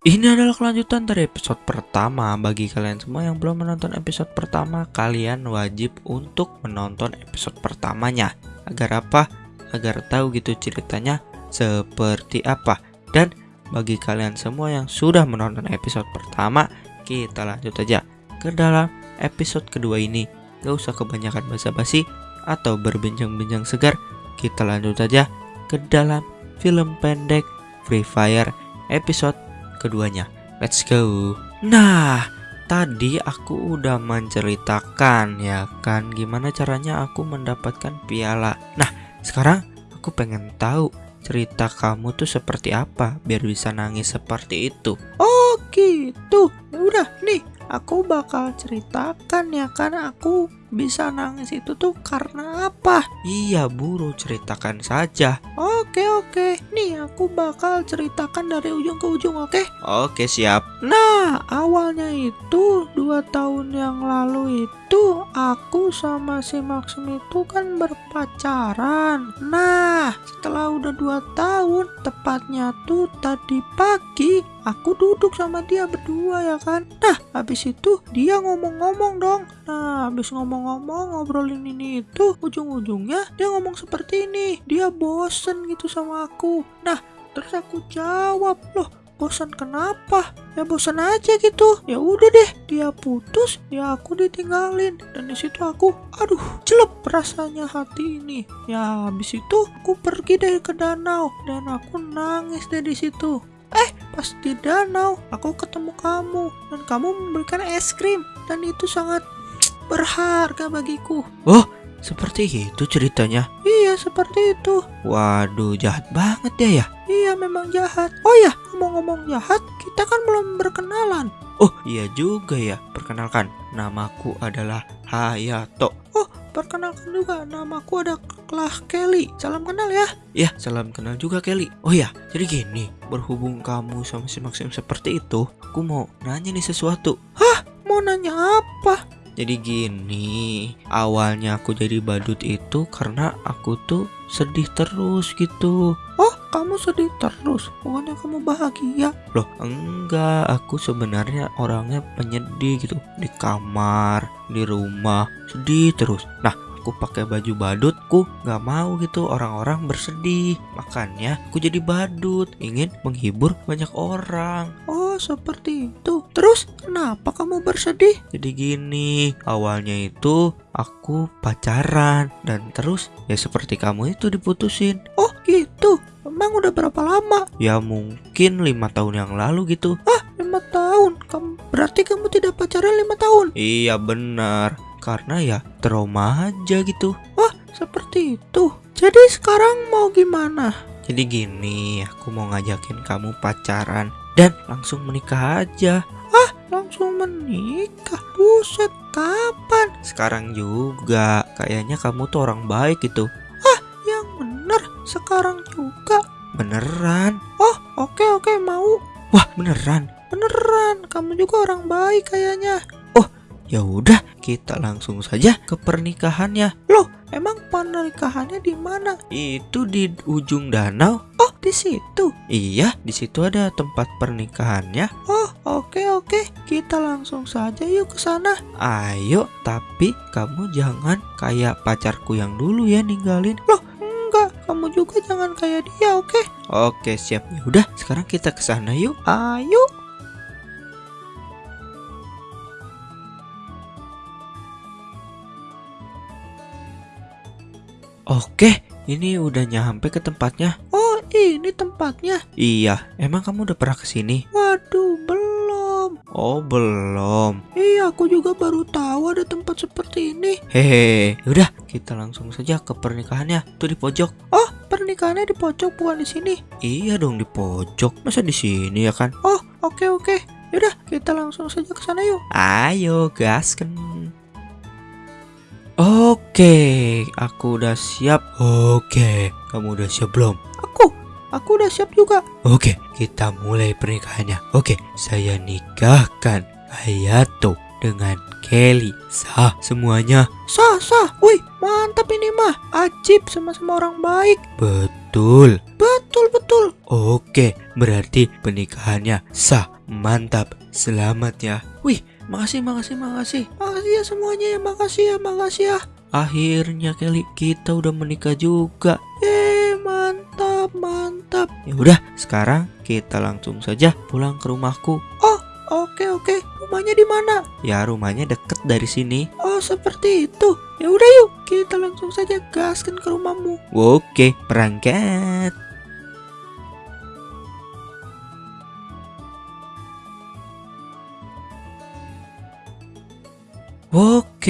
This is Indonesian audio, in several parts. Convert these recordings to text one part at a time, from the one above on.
Ini adalah kelanjutan dari episode pertama. Bagi kalian semua yang belum menonton episode pertama, kalian wajib untuk menonton episode pertamanya. Agar apa? Agar tahu gitu ceritanya seperti apa. Dan bagi kalian semua yang sudah menonton episode pertama, kita lanjut aja ke dalam episode kedua ini. Gak usah kebanyakan basa-basi atau berbincang-bincang segar. Kita lanjut aja ke dalam film pendek Free Fire episode keduanya. Let's go. Nah, tadi aku udah menceritakan ya kan gimana caranya aku mendapatkan piala. Nah, sekarang aku pengen tahu cerita kamu tuh seperti apa biar bisa nangis seperti itu. Oh gitu. Ya udah nih, aku bakal ceritakan ya kan aku bisa nangis itu tuh karena apa? Iya, buru ceritakan saja. Oke oke, nih aku bakal ceritakan dari ujung ke ujung oke? Oke, siap. Nah awalnya itu dua tahun yang lalu itu aku sama si Maxim itu kan berpacaran. Nah setelah udah dua tahun, tepatnya tuh tadi pagi aku duduk sama dia berdua ya kan. Nah habis itu dia ngomong-ngomong dong. Nah habis ngomong-ngomong ngobrolin ini itu ujung-ujungnya dia ngomong seperti ini. Dia bosen gitu sama aku. Nah terus aku jawab loh bosan kenapa? Ya bosan aja gitu. Ya udah deh dia putus ya aku ditinggalin. Dan di situ aku aduh jelek rasanya hati ini. Ya habis itu aku pergi deh ke danau dan aku nangis deh di situ. Eh pas di danau aku ketemu kamu dan kamu memberikan es krim dan itu sangat berharga bagiku Oh, seperti itu ceritanya. iya seperti itu Waduh, jahat banget ya ya. iya memang jahat oh ya ngomong-ngomong jahat kita kan belum berkenalan Oh, iya juga ya. Perkenalkan, namaku adalah Hayato. perkenalkan juga namaku adalah Kelly salam kenal ya Ya, salam kenal juga Kelly. Oh ya, jadi gini, berhubung kamu sama si Maxim seperti itu, aku mau nanya nih sesuatu. mau nanya apa Jadi gini, awalnya aku jadi badut itu karena aku tuh sedih terus gitu. oh kamu sedih terus bukannya kamu bahagia Loh, enggak, aku sebenarnya orangnya penyedih gitu. Di kamar, di rumah, sedih terus. Nah, aku pakai baju badutku nggak mau gitu. Orang-orang bersedih. Makanya aku jadi badut, ingin menghibur banyak orang. oh seperti itu. Terus kenapa kamu bersedih? Jadi gini, awalnya itu aku pacaran. Dan terus ya seperti kamu itu diputusin. oh gitu? Emang udah berapa lama? Ya mungkin lima tahun yang lalu gitu. lima tahun? Kamu berarti kamu tidak pacaran lima tahun? Iya benar, karena ya trauma aja gitu. seperti itu jadi sekarang mau gimana Jadi gini, aku mau ngajakin kamu pacaran dan langsung menikah aja. langsung menikah buset kapan Sekarang juga, kayaknya kamu tuh orang baik gitu. yang bener sekarang juga Beneran? oh oke oke mau Wah, beneran. beneran kamu juga orang baik kayaknya Ya udah, kita langsung saja ke pernikahannya. loh emang pernikahannya di mana Itu di ujung danau. oh di situ Iya, di situ ada tempat pernikahannya. oh oke oke kita langsung saja yuk ke sana Ayo, tapi kamu jangan kayak pacarku yang dulu ya ninggalin. enggak kamu juga jangan kayak dia oke Oke, siap. Ya udah, sekarang kita ke sana yuk. ayo Oke, ini udah nyampe ke tempatnya. oh ini tempatnya Iya, emang kamu udah pernah ke sini? waduh belum Oh, belum. iya aku juga baru tahu ada tempat seperti ini Hehe, udah kita langsung saja ke pernikahannya. Tuh di pojok. oh pernikahannya di pojok bukan di sini Iya dong di pojok. Masa di sini ya kan? oh oke oke yaudah kita langsung saja ke sana yuk Ayo, gasken. Oke, aku udah siap. Oke, kamu udah siap belum? aku aku udah siap juga Oke, kita mulai pernikahannya. Oke, saya nikahkan Hayato dengan Kelly. Sah semuanya. sah sah wih mantap ini mah ajib sama-sama orang baik Betul. betul betul Oke, berarti pernikahannya sah. Mantap, selamat ya. Wih, makasih, makasih, makasih. Makasih ya semuanya ya, makasih ya, makasih ya. Akhirnya Kelly kita udah menikah juga. Eh, mantap, mantap. Ya udah, sekarang kita langsung saja pulang ke rumahku. Oke, oke. Rumahnya di mana? Ya rumahnya deket dari sini. Oh, seperti itu. Ya udah yuk, kita langsung saja gaskan ke rumahmu. Oke, berangkat.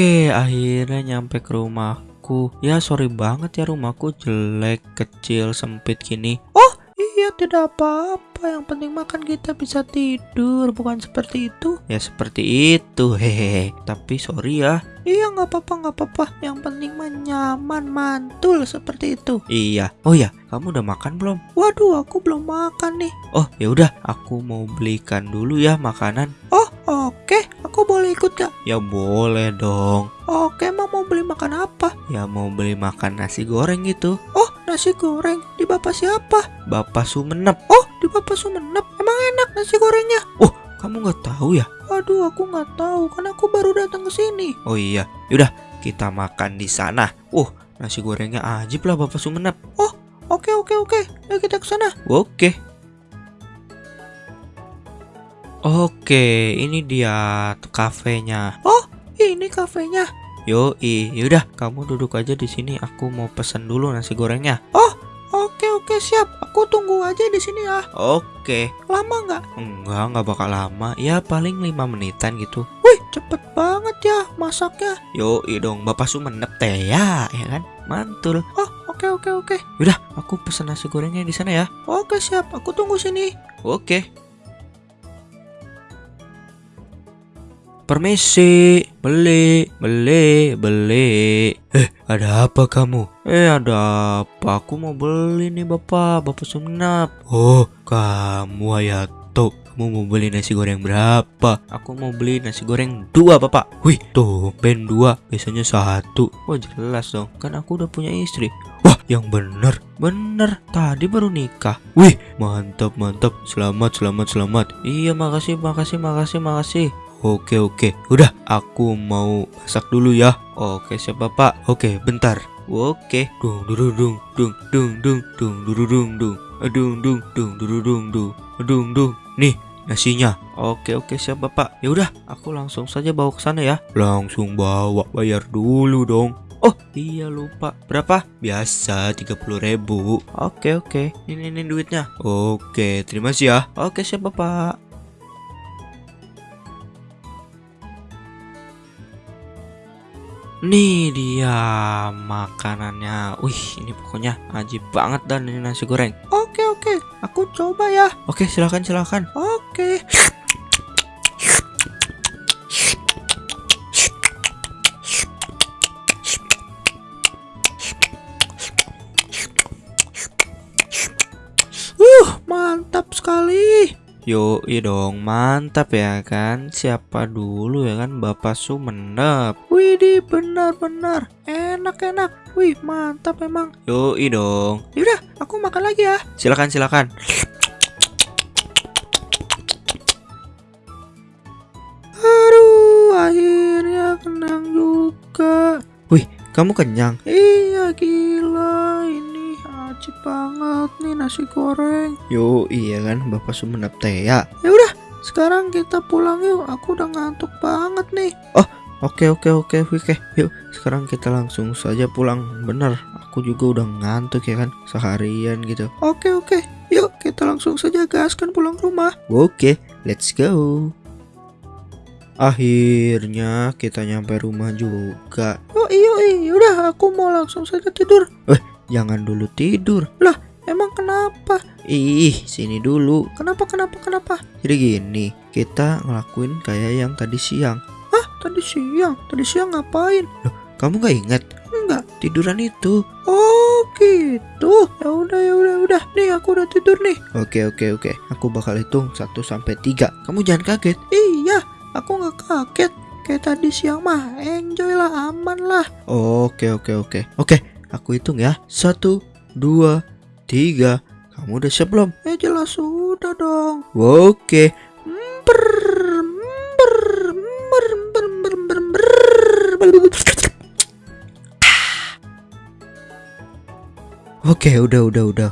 Oke, akhirnya nyampe ke rumahku. Ya, sorry banget ya rumahku jelek, kecil, sempit gini. Iya, tidak apa-apa. Yang penting makan kita bisa tidur, bukan seperti itu. Ya seperti itu, hehehe. Tapi sorry ya. Iya, nggak apa-apa, nggak apa-apa. Yang penting nyaman, mantul seperti itu. Iya. Oh ya, kamu udah makan belum? Waduh, aku belum makan nih. Oh, ya udah, aku mau belikan dulu ya makanan. Oh, oke. Boleh ikut gak? Ya boleh dong. Oke, emang mau beli makan apa? Ya mau beli makan nasi goreng gitu. Oh, nasi goreng. Di bapak siapa? Bapak Sumenep. Oh, di bapak Sumenep. Emang enak nasi gorengnya? Kamu nggak tahu ya? Waduh, aku nggak tahu. Kan aku baru datang ke sini. Oh iya, yaudah kita makan di sana. Uh, nasi gorengnya ajib lah Bapak Sumenep. Oke, oke, oke. Ayo kita ke sana. Oke. Oke, ini dia kafenya. Ini kafenya. Yoi, yaudah kamu duduk aja di sini. Aku mau pesen dulu nasi gorengnya. Oke, oke, siap. Aku tunggu aja di sini ya. Oke, Lama nggak? enggak nggak bakal lama. Ya paling lima menitan gitu. Wih, cepet banget ya masaknya. Yoi dong, Bapak Sumenep teh ya, ya kan? Mantul. Oh, oke, oke, oke. Yaudah, aku pesen nasi gorengnya di sana ya. Oke, siap. Aku tunggu sini. Oke. Permisi, beli, beli, beli. Eh, ada apa kamu? Eh, ada apa? Aku mau beli nih bapak, bapak Sumenap. Oh, kamu Hayato. Kamu mau beli nasi goreng berapa? Aku mau beli nasi goreng dua bapak. Wih, tuh ben dua, biasanya satu. Wah jelas dong, kan aku udah punya istri. Wah, yang bener, bener. Tadi baru nikah. Wih, mantap, mantap. Selamat, selamat, selamat. Iya, makasih, makasih, makasih, makasih. Oke, oke. Udah, aku mau masak dulu ya. Oke, siap bapak. Oke, bentar. Oke. Dung, dung, dung, dung, dung, dung, dung, dung, dung, dung, dung, dung, dung, dung, dung, dung, dung. Nih, nasinya. Oke, oke, siap bapak. Ya udah, aku langsung saja bawa ke sana ya. Langsung bawa, bayar dulu dong. Oh iya lupa Berapa? Biasa 30 ribu Oke oke Ini ini duitnya Oke terima kasih ya Oke siap bapak Nih dia makanannya Wih ini pokoknya ajib banget dan ini nasi goreng Oke, oke. Aku coba ya. Oke silakan silakan Oke. Uh, mantap sekali. Yo dong mantap ya kan Siapa dulu ya kan Bapak Sumenep Widih, benar-benar enak-enak. Wih, mantap memang. Yo dong Yaudah, aku makan lagi ya. Silakan silakan Aduh, akhirnya kenyang juga. Kamu kenyang Iya, gila. Ajib banget nih nasi goreng. Yo iya kan Bapak Sumenep teh ya Ya udah, sekarang kita pulang yuk. Aku udah ngantuk banget nih. Oke oke oke oke Yuk sekarang kita langsung saja pulang Bener aku juga udah ngantuk ya kan Seharian gitu Oke, oke. Yuk, kita langsung saja gaskan pulang ke rumah. Oke let's go Akhirnya kita nyampe rumah juga Yuk, yuk, yuk. Udah, aku mau langsung saja tidur. Jangan dulu tidur Emang kenapa? Ih sini dulu Kenapa, kenapa, kenapa? Jadi gini Kita ngelakuin kayak yang tadi siang Hah, tadi siang. Tadi siang ngapain? Kamu gak ingat? Enggak. Tiduran itu Oh, gitu. Ya udah, ya udah, udah. Nih, aku udah tidur nih. Oke oke oke Aku bakal hitung 1 sampai 3 Kamu jangan kaget Iya, aku nggak kaget. Kayak tadi siang mah, enjoy lah, aman lah. Oke oke oke Oke aku hitung ya Satu Dua Tiga Kamu udah siap belum? Ya jelas sudah dong. Oke. Oke, udah, udah, udah.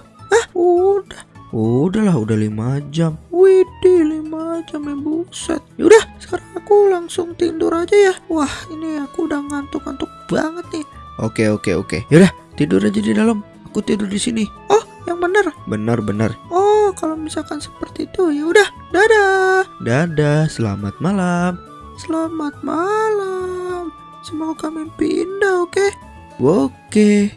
Udah, Udahlah, udah lima jam. widih lima jam ya buset. Yaudah, sekarang aku langsung tidur aja ya. Wah, ini aku udah ngantuk-ngantuk banget nih. Oke, oke, oke. Yaudah, tidur aja di dalam. Aku tidur di sini. Oh, yang bener. Benar, benar. Oh, kalau misalkan seperti itu ya udah. Dadah. Dadah, selamat malam. Selamat malam. Semoga mimpi indah, oke? Oke.